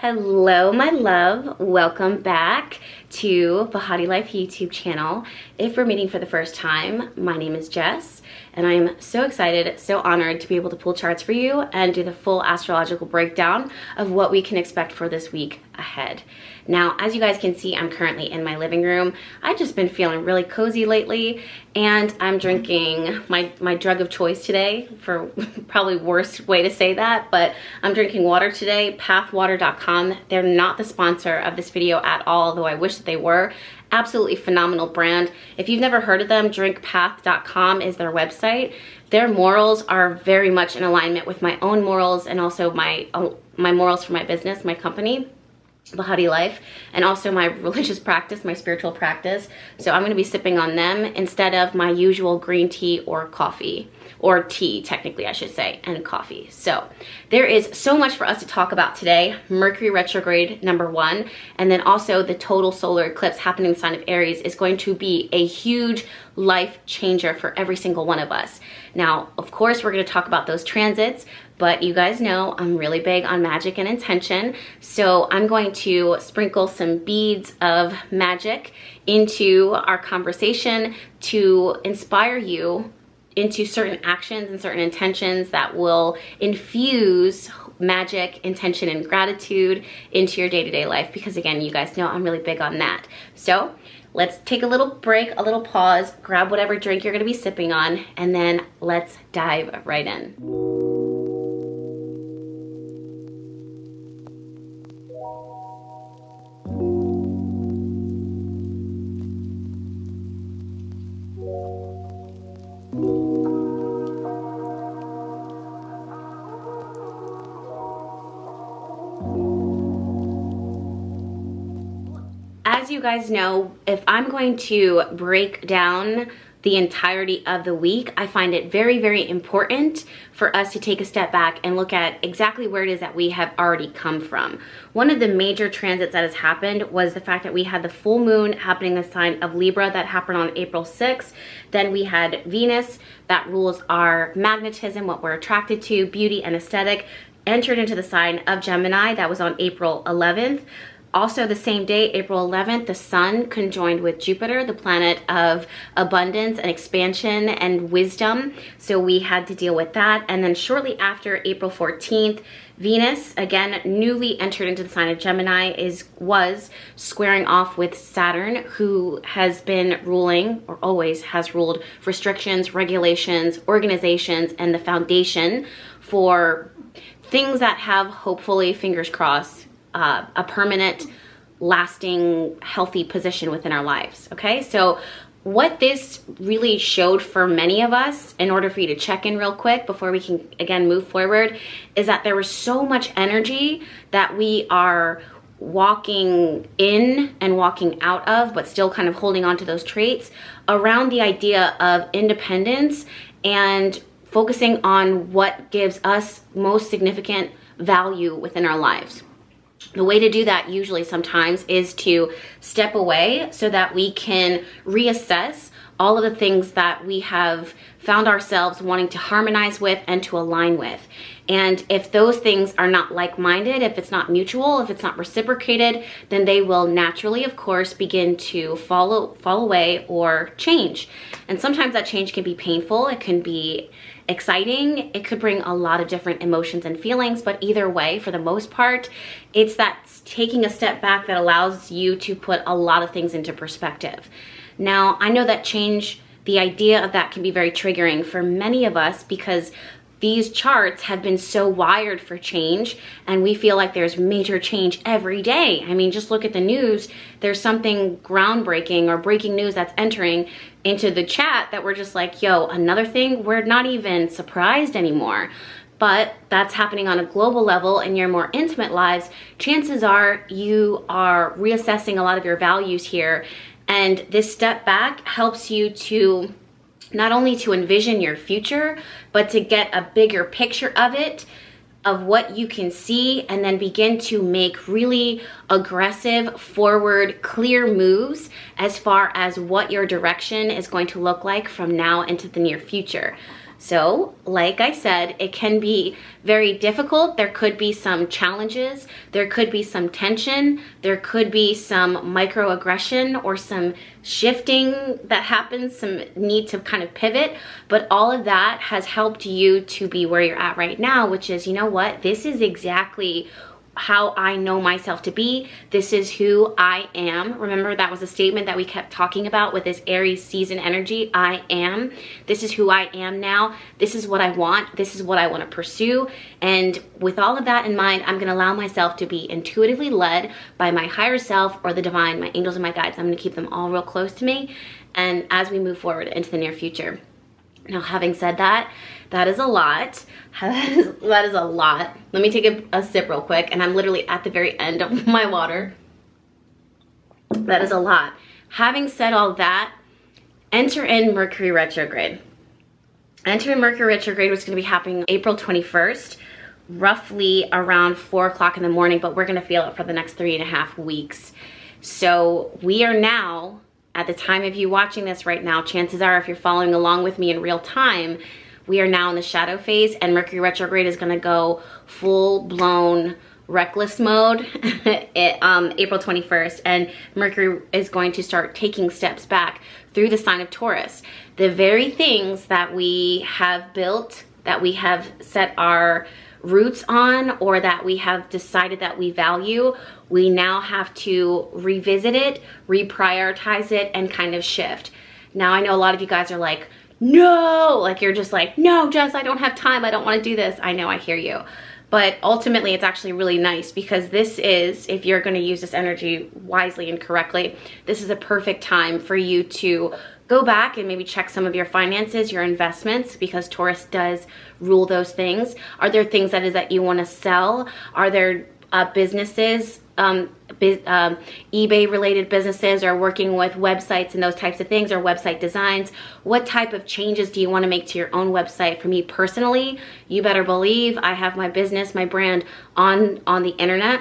Hello, my love. Welcome back to Bahati Life YouTube channel. If we're meeting for the first time, my name is Jess, and I'm so excited, so honored to be able to pull charts for you and do the full astrological breakdown of what we can expect for this week ahead. Now, as you guys can see, I'm currently in my living room. I've just been feeling really cozy lately, and I'm drinking my, my drug of choice today, for probably worst way to say that, but I'm drinking water today, pathwater.com. They're not the sponsor of this video at all, though I wish they were. Absolutely phenomenal brand. If you've never heard of them, drinkpath.com is their website. Their morals are very much in alignment with my own morals and also my, uh, my morals for my business, my company. Bahati Life and also my religious practice, my spiritual practice. So I'm going to be sipping on them instead of my usual green tea or coffee or tea technically I should say and coffee. So there is so much for us to talk about today. Mercury retrograde number one and then also the total solar eclipse happening in the sign of Aries is going to be a huge life changer for every single one of us. Now of course we're going to talk about those transits but you guys know I'm really big on magic and intention. So I'm going to sprinkle some beads of magic into our conversation to inspire you into certain actions and certain intentions that will infuse magic, intention, and gratitude into your day-to-day -day life because again, you guys know I'm really big on that. So let's take a little break, a little pause, grab whatever drink you're gonna be sipping on, and then let's dive right in. As you guys know, if I'm going to break down the entirety of the week, I find it very, very important for us to take a step back and look at exactly where it is that we have already come from. One of the major transits that has happened was the fact that we had the full moon happening in the sign of Libra that happened on April 6th. Then we had Venus that rules our magnetism, what we're attracted to, beauty and aesthetic, entered into the sign of Gemini that was on April 11th. Also the same day, April 11th, the sun conjoined with Jupiter, the planet of abundance and expansion and wisdom. So we had to deal with that. And then shortly after April 14th, Venus, again, newly entered into the sign of Gemini, is was squaring off with Saturn, who has been ruling, or always has ruled, restrictions, regulations, organizations, and the foundation for things that have, hopefully, fingers crossed, uh, a permanent, lasting, healthy position within our lives, okay? So what this really showed for many of us, in order for you to check in real quick before we can, again, move forward, is that there was so much energy that we are walking in and walking out of, but still kind of holding on to those traits around the idea of independence and focusing on what gives us most significant value within our lives. The way to do that usually sometimes is to step away so that we can reassess all of the things that we have found ourselves wanting to harmonize with and to align with. And if those things are not like-minded, if it's not mutual, if it's not reciprocated, then they will naturally, of course, begin to follow, fall away or change. And sometimes that change can be painful. It can be exciting. It could bring a lot of different emotions and feelings, but either way, for the most part, it's that taking a step back that allows you to put a lot of things into perspective. Now, I know that change, the idea of that can be very triggering for many of us because these charts have been so wired for change and we feel like there's major change every day. I mean, just look at the news. There's something groundbreaking or breaking news that's entering into the chat that we're just like, yo, another thing, we're not even surprised anymore. But that's happening on a global level in your more intimate lives. Chances are you are reassessing a lot of your values here. And this step back helps you to not only to envision your future, but to get a bigger picture of it, of what you can see, and then begin to make really aggressive, forward, clear moves as far as what your direction is going to look like from now into the near future. So, like I said, it can be very difficult. There could be some challenges. There could be some tension. There could be some microaggression or some shifting that happens, some need to kind of pivot. But all of that has helped you to be where you're at right now, which is, you know what? This is exactly how I know myself to be. This is who I am. Remember that was a statement that we kept talking about with this Aries season energy. I am. This is who I am now. This is what I want. This is what I want to pursue. And with all of that in mind, I'm going to allow myself to be intuitively led by my higher self or the divine, my angels and my guides. I'm going to keep them all real close to me. And as we move forward into the near future. Now, having said that, that is a lot. that is a lot. Let me take a, a sip real quick, and I'm literally at the very end of my water. That is a lot. Having said all that, enter in Mercury retrograde. Enter in Mercury retrograde was going to be happening April 21st, roughly around 4 o'clock in the morning, but we're going to feel it for the next three and a half weeks. So we are now at the time of you watching this right now, chances are if you're following along with me in real time, we are now in the shadow phase and Mercury retrograde is gonna go full blown reckless mode it, um, April 21st and Mercury is going to start taking steps back through the sign of Taurus. The very things that we have built, that we have set our roots on or that we have decided that we value, we now have to revisit it, reprioritize it, and kind of shift. Now, I know a lot of you guys are like, no, like you're just like, no, Jess, I don't have time. I don't want to do this. I know, I hear you. But ultimately, it's actually really nice because this is, if you're going to use this energy wisely and correctly, this is a perfect time for you to go back and maybe check some of your finances, your investments, because Taurus does rule those things. Are there things that is that you want to sell? Are there uh, businesses, um, um, eBay related businesses or working with websites and those types of things or website designs. What type of changes do you want to make to your own website? For me personally, you better believe I have my business, my brand on, on the internet.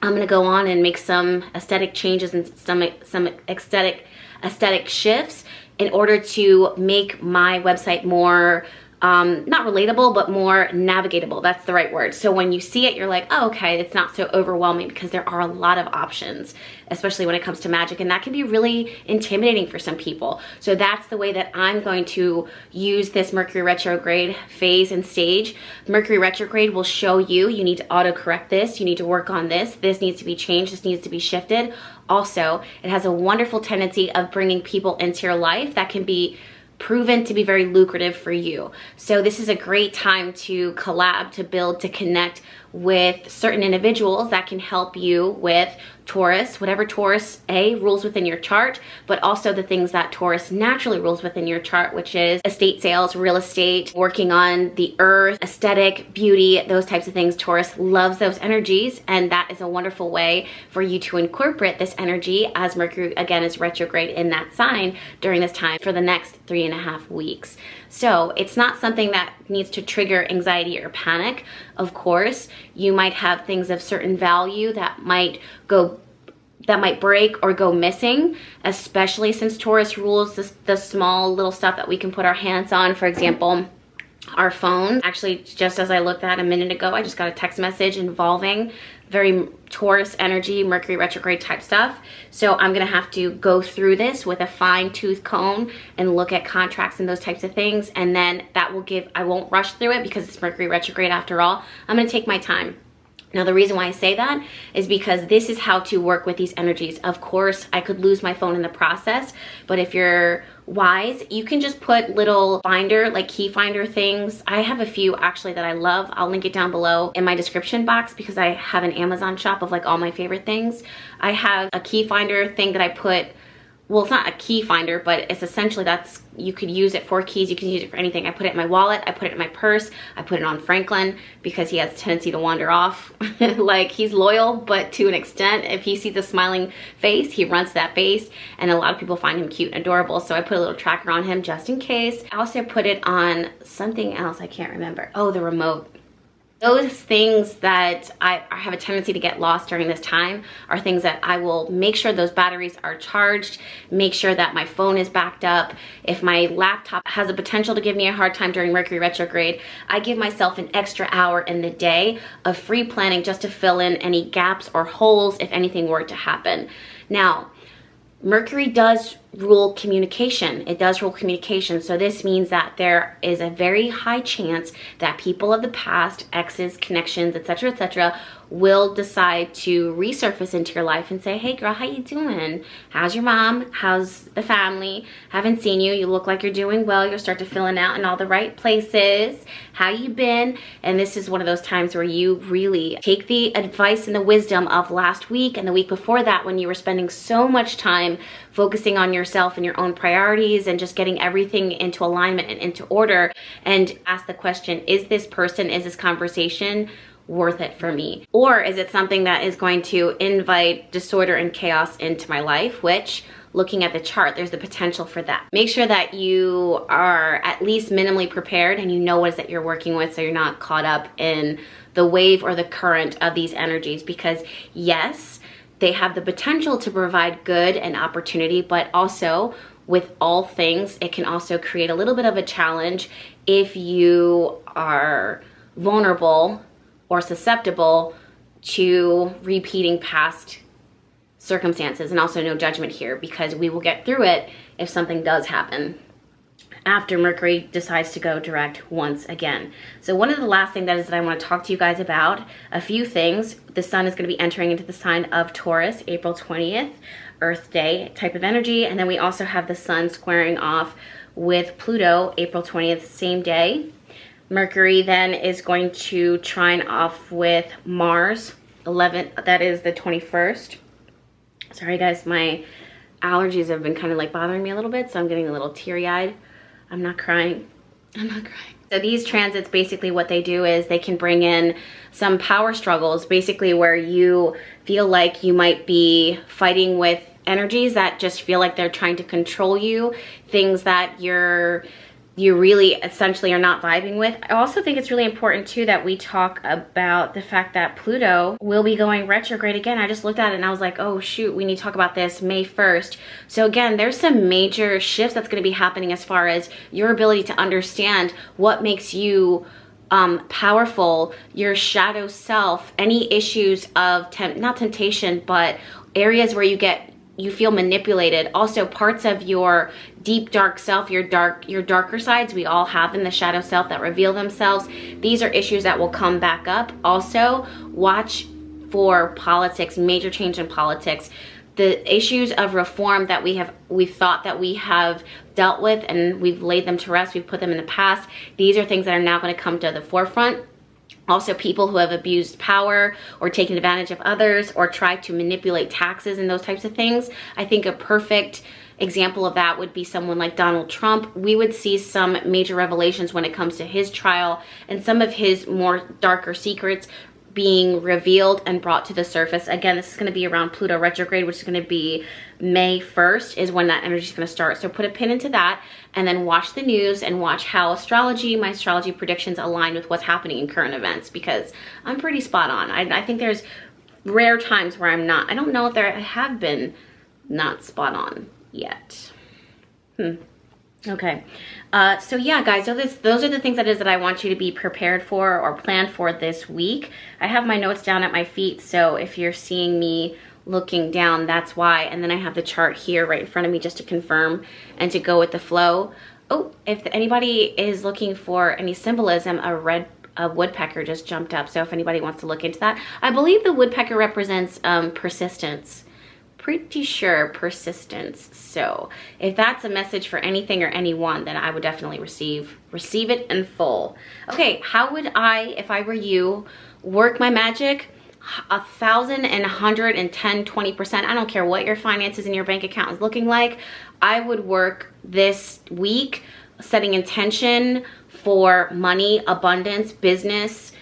I'm going to go on and make some aesthetic changes and some, some aesthetic aesthetic shifts in order to make my website more um, not relatable, but more navigatable. That's the right word. So when you see it, you're like, oh, okay, it's not so overwhelming because there are a lot of options, especially when it comes to magic. And that can be really intimidating for some people. So that's the way that I'm going to use this Mercury retrograde phase and stage. Mercury retrograde will show you, you need to auto correct this. You need to work on this. This needs to be changed. This needs to be shifted. Also, it has a wonderful tendency of bringing people into your life that can be proven to be very lucrative for you. So this is a great time to collab, to build, to connect with certain individuals that can help you with Taurus, whatever Taurus A rules within your chart, but also the things that Taurus naturally rules within your chart, which is estate sales, real estate, working on the earth, aesthetic, beauty, those types of things. Taurus loves those energies, and that is a wonderful way for you to incorporate this energy as Mercury, again, is retrograde in that sign during this time for the next three and a half weeks. So it's not something that needs to trigger anxiety or panic. Of course, you might have things of certain value that might go that might break or go missing, especially since Taurus rules this, the small little stuff that we can put our hands on. For example, our phone. Actually, just as I looked at a minute ago, I just got a text message involving very Taurus energy, Mercury retrograde type stuff. So I'm gonna have to go through this with a fine tooth comb and look at contracts and those types of things. And then that will give, I won't rush through it because it's Mercury retrograde after all. I'm gonna take my time. Now the reason why I say that is because this is how to work with these energies. Of course, I could lose my phone in the process, but if you're wise, you can just put little finder, like key finder things. I have a few actually that I love. I'll link it down below in my description box because I have an Amazon shop of like all my favorite things. I have a key finder thing that I put well, it's not a key finder, but it's essentially that's, you could use it for keys, you can use it for anything. I put it in my wallet, I put it in my purse, I put it on Franklin because he has a tendency to wander off. like he's loyal, but to an extent, if he sees a smiling face, he runs that face. And a lot of people find him cute and adorable. So I put a little tracker on him just in case. I also put it on something else, I can't remember. Oh, the remote those things that I, have a tendency to get lost during this time are things that I will make sure those batteries are charged, make sure that my phone is backed up. If my laptop has a potential to give me a hard time during Mercury retrograde, I give myself an extra hour in the day of free planning just to fill in any gaps or holes if anything were to happen. Now, Mercury does rule communication. It does rule communication. So this means that there is a very high chance that people of the past, exes, connections, etc., etc., will decide to resurface into your life and say, hey girl, how you doing? How's your mom? How's the family? Haven't seen you. You look like you're doing well. You'll start to filling out in all the right places. How you been? And this is one of those times where you really take the advice and the wisdom of last week and the week before that when you were spending so much time focusing on yourself and your own priorities and just getting everything into alignment and into order and ask the question, is this person, is this conversation worth it for me? Or is it something that is going to invite disorder and chaos into my life, which looking at the chart, there's the potential for that. Make sure that you are at least minimally prepared and you know what is that you're working with so you're not caught up in the wave or the current of these energies because yes, they have the potential to provide good and opportunity, but also with all things, it can also create a little bit of a challenge if you are vulnerable or susceptible to repeating past circumstances and also no judgment here because we will get through it if something does happen after Mercury decides to go direct once again. So one of the last things that is that I want to talk to you guys about, a few things. The sun is going to be entering into the sign of Taurus April 20th, Earth Day type of energy. And then we also have the sun squaring off with Pluto April 20th, same day. Mercury then is going to trine off with Mars 11, that is the 21st. Sorry guys, my allergies have been kind of like bothering me a little bit, so I'm getting a little teary-eyed. I'm not crying. I'm not crying. So these transits, basically what they do is they can bring in some power struggles, basically where you feel like you might be fighting with energies that just feel like they're trying to control you, things that you're you really essentially are not vibing with. I also think it's really important too that we talk about the fact that Pluto will be going retrograde again. I just looked at it and I was like, oh shoot, we need to talk about this May 1st. So again, there's some major shifts that's gonna be happening as far as your ability to understand what makes you um, powerful, your shadow self, any issues of, temp not temptation, but areas where you get you feel manipulated. Also parts of your deep dark self, your dark your darker sides, we all have in the shadow self that reveal themselves. These are issues that will come back up. Also, watch for politics, major change in politics. The issues of reform that we have we thought that we have dealt with and we've laid them to rest, we've put them in the past. These are things that are now going to come to the forefront also people who have abused power or taken advantage of others or tried to manipulate taxes and those types of things. I think a perfect example of that would be someone like Donald Trump. We would see some major revelations when it comes to his trial and some of his more darker secrets being revealed and brought to the surface. Again, this is going to be around Pluto retrograde, which is going to be May 1st is when that energy is going to start. So put a pin into that and then watch the news and watch how astrology, my astrology predictions align with what's happening in current events because I'm pretty spot on. I, I think there's rare times where I'm not. I don't know if there have been not spot on yet. Hmm. Okay. Uh, so yeah, guys, so this, those are the things that is that I want you to be prepared for or plan for this week. I have my notes down at my feet, so if you're seeing me looking down, that's why. And then I have the chart here right in front of me just to confirm and to go with the flow. Oh, if anybody is looking for any symbolism, a red a woodpecker just jumped up. So if anybody wants to look into that, I believe the woodpecker represents um, persistence pretty sure persistence. So if that's a message for anything or anyone, then I would definitely receive, receive it in full. Okay, how would I, if I were you, work my magic? a thousand and hundred and ten, twenty percent. I don't care what your finances and your bank account is looking like. I would work this week setting intention for money, abundance, business,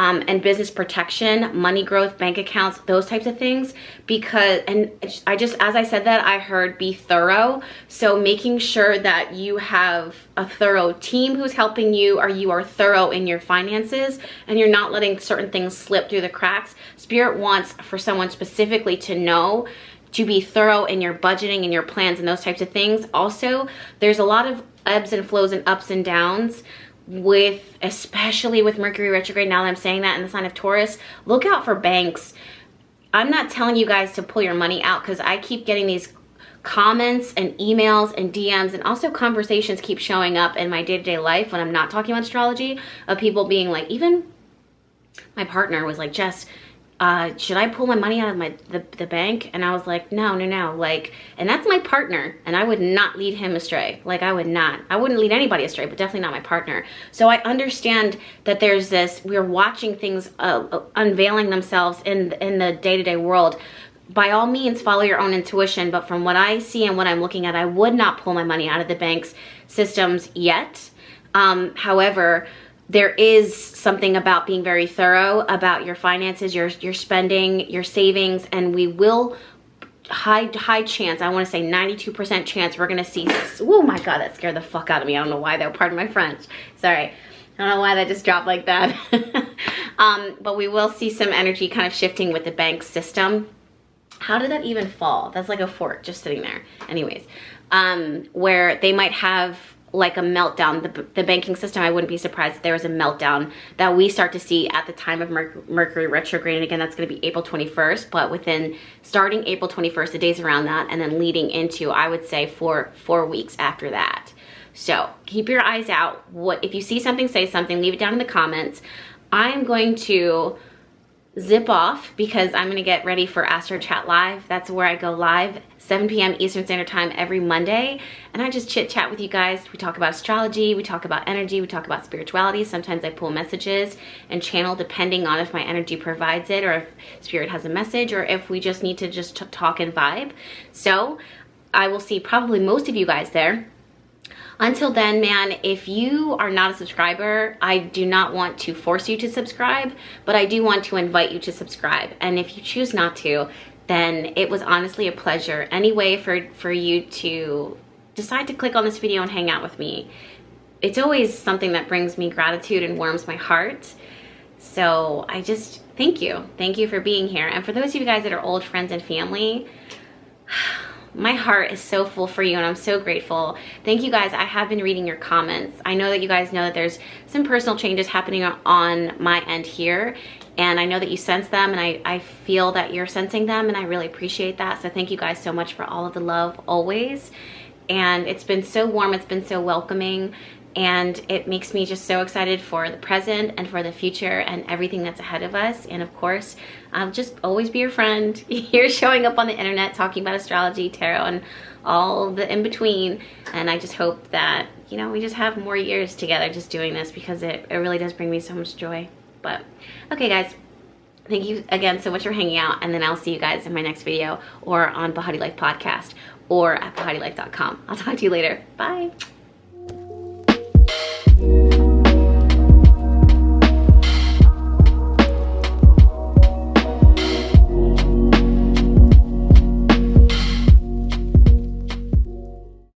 um, and business protection, money growth, bank accounts, those types of things. Because, and I just, as I said that, I heard be thorough. So making sure that you have a thorough team who's helping you or you are thorough in your finances and you're not letting certain things slip through the cracks. Spirit wants for someone specifically to know to be thorough in your budgeting and your plans and those types of things. Also, there's a lot of ebbs and flows and ups and downs with especially with Mercury retrograde now that I'm saying that in the sign of Taurus look out for banks. I'm not telling you guys to pull your money out because I keep getting these comments and emails and DMs and also conversations keep showing up in my day-to-day -day life when I'm not talking about astrology of people being like even my partner was like Jess uh, should I pull my money out of my the, the bank? And I was like, no, no, no. Like, and that's my partner, and I would not lead him astray. Like, I would not. I wouldn't lead anybody astray, but definitely not my partner. So I understand that there's this. We're watching things uh, uh unveiling themselves in in the day to day world. By all means, follow your own intuition. But from what I see and what I'm looking at, I would not pull my money out of the bank's systems yet. Um, however, there is something about being very thorough about your finances, your, your spending, your savings, and we will high high chance, I want to say 92% chance we're to see, oh my god, that scared the fuck out of me. I don't know why though, pardon my French. Sorry. I don't know why that just dropped like that. um, but we will see some energy kind of shifting with the bank system. How did that even fall? That's like a fork just sitting there. Anyways, um, where they might have like a meltdown. The, the banking system, I wouldn't be surprised if there was a meltdown that we start to see at the time of Mercury retrograde. And again, that's going to be April 21st, but within starting April 21st, the days around that, and then leading into, I would say, four, four weeks after that. So keep your eyes out. What If you see something, say something, leave it down in the comments. I am going to zip off because I'm gonna get ready for Astro Chat Live. That's where I go live 7 p.m. Eastern Standard Time every Monday. And I just chit chat with you guys. We talk about astrology, we talk about energy, we talk about spirituality. Sometimes I pull messages and channel depending on if my energy provides it or if spirit has a message or if we just need to just talk and vibe. So I will see probably most of you guys there. Until then, man, if you are not a subscriber, I do not want to force you to subscribe, but I do want to invite you to subscribe. And if you choose not to, then it was honestly a pleasure. Any way for, for you to decide to click on this video and hang out with me. It's always something that brings me gratitude and warms my heart. So I just, thank you. Thank you for being here. And for those of you guys that are old friends and family, my heart is so full for you and I'm so grateful. Thank you guys. I have been reading your comments. I know that you guys know that there's some personal changes happening on my end here and I know that you sense them and I, I feel that you're sensing them and I really appreciate that. So thank you guys so much for all of the love always. And it's been so warm, it's been so welcoming and it makes me just so excited for the present and for the future and everything that's ahead of us and of course I'll just always be your friend you're showing up on the internet talking about astrology tarot and all the in between and I just hope that you know we just have more years together just doing this because it, it really does bring me so much joy but okay guys, thank you again so much for hanging out and then I'll see you guys in my next video or on Bahati Life podcast or at bahatilife.com. I'll talk to you later. Bye.